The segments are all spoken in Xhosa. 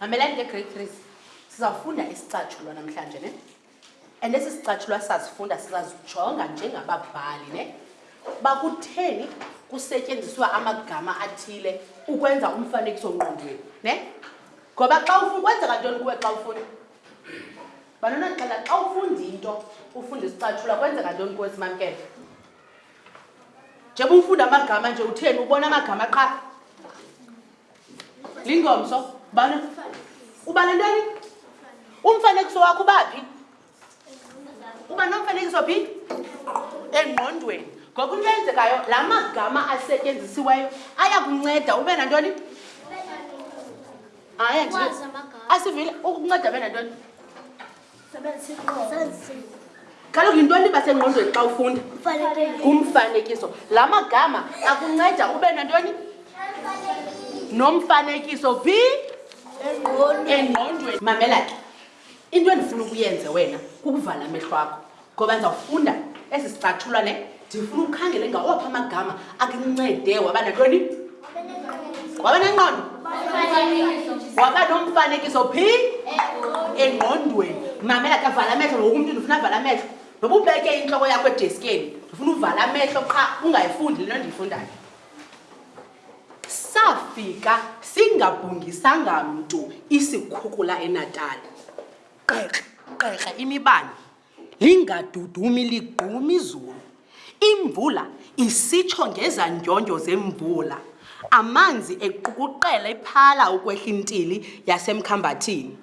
mamelani ke great three sizawufunda isicatshulwa namhlanje ne and esi sicatshulwa sazifunda sizazijonga njengababhali ne bakutheni kusetyenziswa amagama athile ukwenza umfanekiso ngqondweni ne ngoba xa ufuna kwenzeka ntoni kuwe xa ufuna Banana ndicela xa ufunda into ufunda isicatshula kwenzeka ntoni kuwe simamkele njengoba ufunda amagama nje utheni ubona amagama qha lingomso bana ubale ntoni umfanekiso wakho ubaphi uba nomfanekiso phi engqondweni ngoba into yenzekayo la magama asetyenzisiweyo ayakunceda ube nantoni hayi asivile ukunceda bena ntoni kaloku yintoni iba sengqondweni xa ufunda ngumfanekiso la magama akunceda ube nantoni nomfanekiso phi engqondweni mamela ke into endifuna ukuyenze wena kukuvala amehlo akho ngoba ndizawufunda esi sicathulwa ne ndifuna ukhangele ngawaphi amagama akuncede waba nantoni waba nenqondo waba nomfanekiso phi engqondweni mamela ke avala amehlo ngoku umntu ndifuna avala amehlo noba ubeke intloko yakho edeskeni ndifuna uvala amehlo qha ungayifundi le nto ndiyifundayo Safika singabhungisanga mntu isikhukula eNatal. Qeqe, qeqe imibane. Lingadudumi ligqumi izulu. Imvula isitsho ngezandyondyo zemvula. Amanzi equkuqela ephala ukwehla intili yasemkhambathini.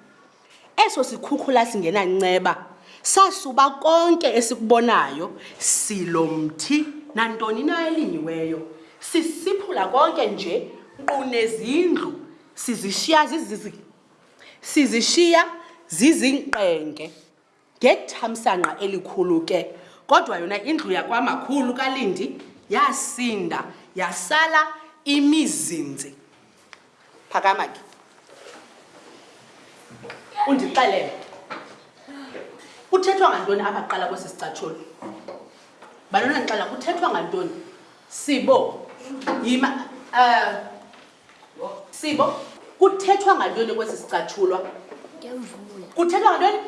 Eso sikhukhula singenanceba sasuba konke esikubonayo, silo mthi nantoni na elinyiweyo, sisiphula konke nje nkqu nezindlu, sizishiya zizizi, sizishiya zizingqenge. Ngethamsanqa elikhulu ke, kodwa yona indlu yakwaMakhulu kaLindi yasinda yasala imizinzi. Phakama ke undixelele, kuthethwa ngantoni apha kuqala kwesi sicatshulwa? Bantwana ndixelela, kuthethwa ngantoni? Sibo, yima, um. Sibo, kuthethwa ngantoni kwesi sicatshulwa? Ngemvula. Kuthethwa ngantoni?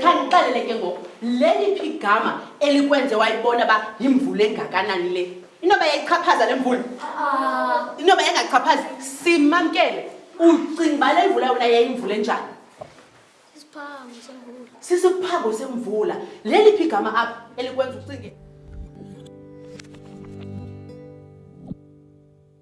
Khandixelele ke ngoku, leliphi igama elikwenze wayibona uba yimvula engakanani le? Inoba yayichaphaza le mvula? Inoba yayingachaphazi? Simamkele, ucinga uba le mvula yona yayimvula enjani? Isiphango semvula. Sisiphango semvula. Leliphi igama apha elikwenza ucinge?